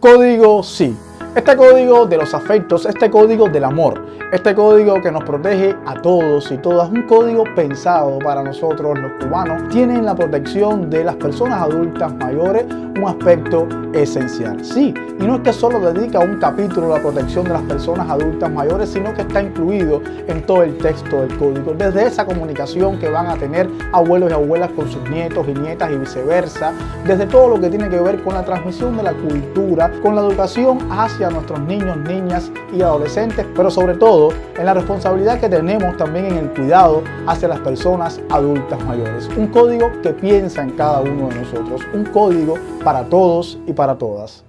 Código sí. Este código de los afectos, este código del amor, este código que nos protege a todos y todas, un código pensado para nosotros los cubanos, tiene la protección de las personas adultas mayores un aspecto esencial. Sí, y no es que solo dedica un capítulo a la protección de las personas adultas mayores, sino que está incluido en todo el texto del código, desde esa comunicación que van a tener abuelos y abuelas con sus nietos y nietas y viceversa, desde todo lo que tiene que ver con la transmisión de la cultura, con la educación hacia a nuestros niños, niñas y adolescentes, pero sobre todo en la responsabilidad que tenemos también en el cuidado hacia las personas adultas mayores. Un código que piensa en cada uno de nosotros, un código para todos y para todas.